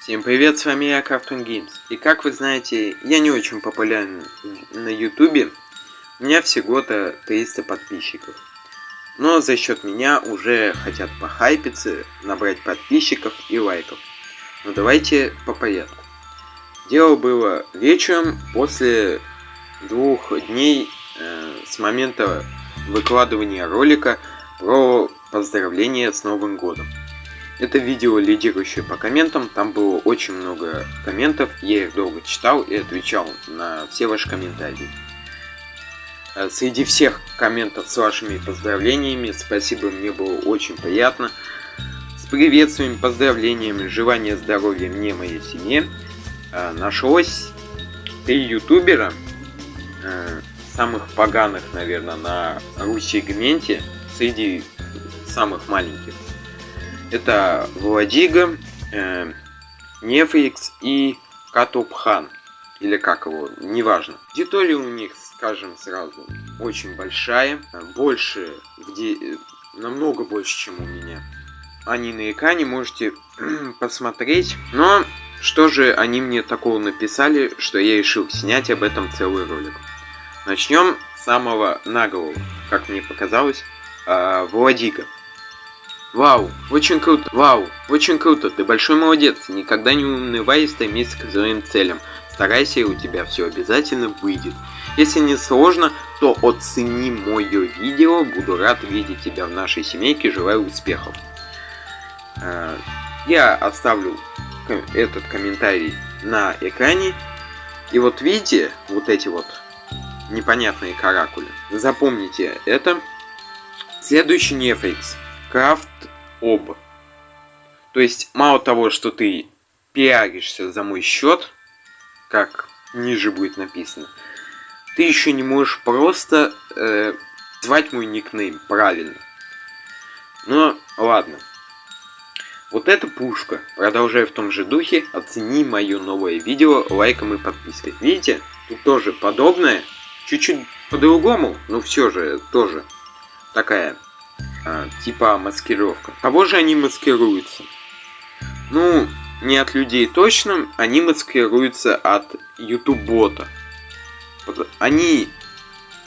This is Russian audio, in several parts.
Всем привет, с вами я, Cartoon Games. И как вы знаете, я не очень популярен на ютубе. У меня всего-то 300 подписчиков. Но за счет меня уже хотят похайпиться, набрать подписчиков и лайков. Но давайте по порядку. Дело было вечером после двух дней э, с момента выкладывания ролика про поздравление с Новым Годом. Это видео лидирующее по комментам, там было очень много комментов, я их долго читал и отвечал на все ваши комментарии. Э, среди всех комментов с вашими поздравлениями, спасибо, мне было очень приятно. С приветствиями, поздравлениями, желания здоровья мне, моей семье, э, нашлось три ютубера, э, самых поганых, наверное, на Руси-сегменте, среди самых маленьких. Это Владига, э, Нефрикс и Катупхан. Или как его, неважно. Аудитория у них, скажем сразу, очень большая. Больше, в де... намного больше, чем у меня. Они на экране можете посмотреть. Но что же они мне такого написали, что я решил снять об этом целый ролик. Начнем с самого наглого, как мне показалось, э, Владига. Вау, очень круто, вау, очень круто, ты большой молодец, никогда не унывай и стремись к своим целям. Старайся, и у тебя все обязательно выйдет. Если не сложно, то оцени мое видео, буду рад видеть тебя в нашей семейке, желаю успехов. Э, я оставлю этот комментарий на экране. И вот видите, вот эти вот непонятные каракули. Запомните это. Следующий нефрикс. Крафт об. То есть, мало того, что ты пиаришься за мой счет, как ниже будет написано, ты еще не можешь просто э, звать мой никнейм правильно. Но ладно. Вот эта пушка. Продолжая в том же духе, оцени мое новое видео лайком и подпиской. Видите? Тут тоже подобное. Чуть-чуть по-другому, но все же тоже такая а, типа маскировка. Кого же они маскируются? Ну, не от людей точно, они маскируются от YouTube-бота. Они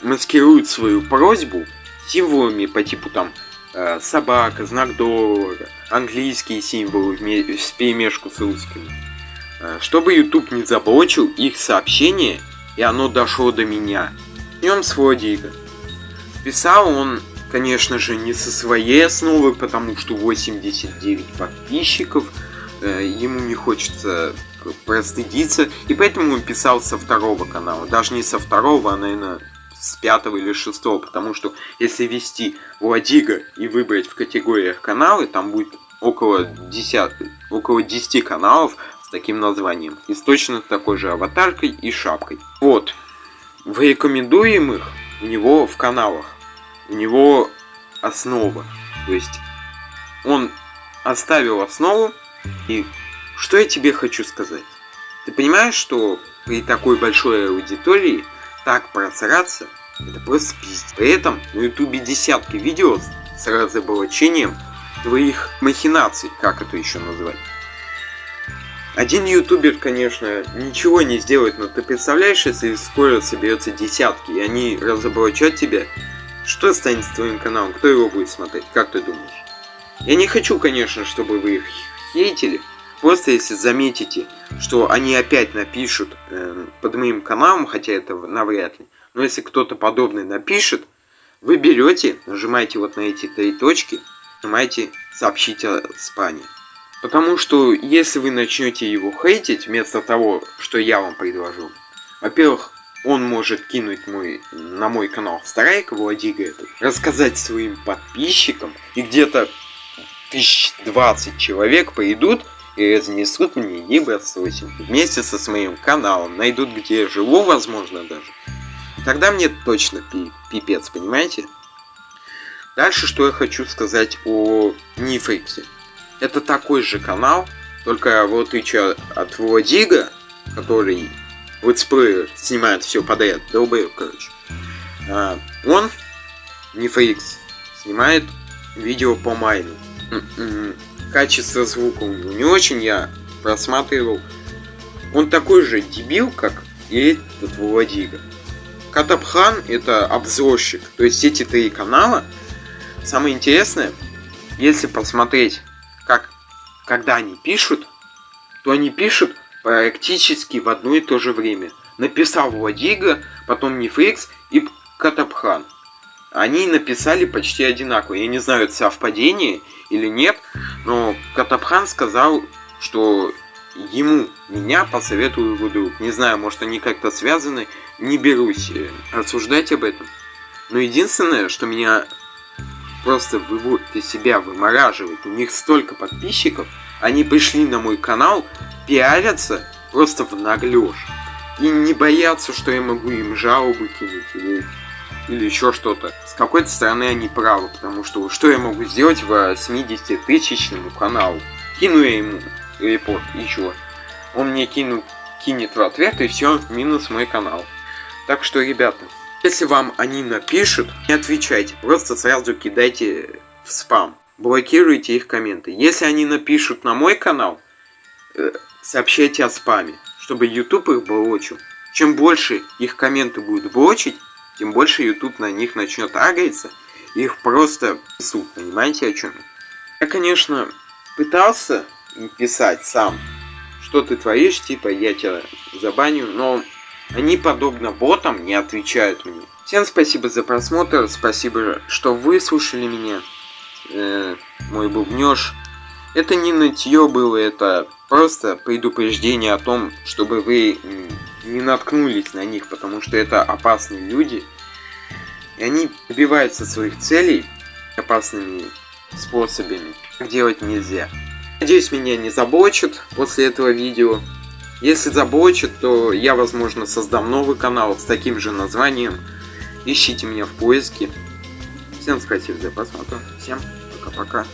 маскируют свою просьбу символами по типу там э, собака, знак доллара, английские символы в перемешку с русскими. Э, чтобы YouTube не заблочил их сообщение, и оно дошло до меня. Начнем с Владика. Писал он конечно же, не со своей основы, потому что 89 подписчиков, э, ему не хочется простыдиться, и поэтому он писал со второго канала, даже не со второго, а, наверное, с пятого или шестого, потому что если ввести Владига и выбрать в категориях каналы, там будет около 10, около 10 каналов с таким названием, и с точно такой же аватаркой и шапкой. Вот, в рекомендуемых у него в каналах у него основа. То есть он оставил основу. И что я тебе хочу сказать? Ты понимаешь, что при такой большой аудитории так просраться, это просто пиздец. При этом на ютубе десятки видео с разоблачением твоих махинаций, как это еще назвать. Один ютубер, конечно, ничего не сделает, но ты представляешь, если скоро соберется десятки, и они разоблачат тебя, что станет с твоим каналом? Кто его будет смотреть? Как ты думаешь? Я не хочу, конечно, чтобы вы их хейтили. Просто если заметите, что они опять напишут э, под моим каналом, хотя это навряд ли, но если кто-то подобный напишет, вы берете, нажимаете вот на эти три точки, нажимаете «Сообщить о спане». Потому что если вы начнете его хейтить, вместо того, что я вам предложу, во-первых, он может кинуть мой, на мой канал страйк Владига этот, рассказать своим подписчикам, и где-то тысяч двадцать человек пойдут и разнесут мне Е28 вместе со своим каналом, найдут где я живу, возможно, даже. Тогда мне точно пи пипец, понимаете? Дальше, что я хочу сказать о Нифриксе. Это такой же канал, только вот отличие от Владига, который летсплеер снимает все подряд, долбоеб, короче. А, он, не фрикс, снимает видео по майну. М-м-м. Качество звука у него не очень, я просматривал. Он такой же дебил, как и этот Владига. Катапхан это обзорщик. То есть эти три канала. Самое интересное, если посмотреть, как, когда они пишут, то они пишут практически в одно и то же время. Написал Владига, потом Нефрикс и Катапхан. Они написали почти одинаково. Я не знаю, это совпадение или нет, но Катапхан сказал, что ему меня посоветовал его друг. Не знаю, может они как-то связаны, не берусь рассуждать об этом. Но единственное, что меня просто выводит из себя, вымораживает, у них столько подписчиков, они пришли на мой канал, пиарятся просто в наглёж. И не боятся, что я могу им жалобы кинуть или, или еще что-то. С какой-то стороны они правы, потому что что я могу сделать в 70-тысячному каналу? Кину я ему репорт, и чё? Он мне кину, кинет в ответ, и все, минус мой канал. Так что, ребята, если вам они напишут, не отвечайте, просто сразу кидайте в спам. Блокируйте их комменты. Если они напишут на мой канал, э, сообщайте о спаме чтобы YouTube их блочил. Чем больше их комменты будут блочить, тем больше YouTube на них начнет агриться. Их просто суд, понимаете о чем я? Конечно, пытался писать сам, что ты творишь, типа я тебя забаню, но они, подобно ботам, не отвечают мне. Всем спасибо за просмотр, спасибо, что выслушали меня, э, мой бубнеж. Это не нытье было, это просто предупреждение о том, чтобы вы не наткнулись на них, потому что это опасные люди. И они добиваются своих целей опасными способами. Так делать нельзя. Надеюсь, меня не заблочат после этого видео. Если заблочат, то я, возможно, создам новый канал с таким же названием. Ищите меня в поиске. Всем спасибо за просмотр. Всем пока-пока.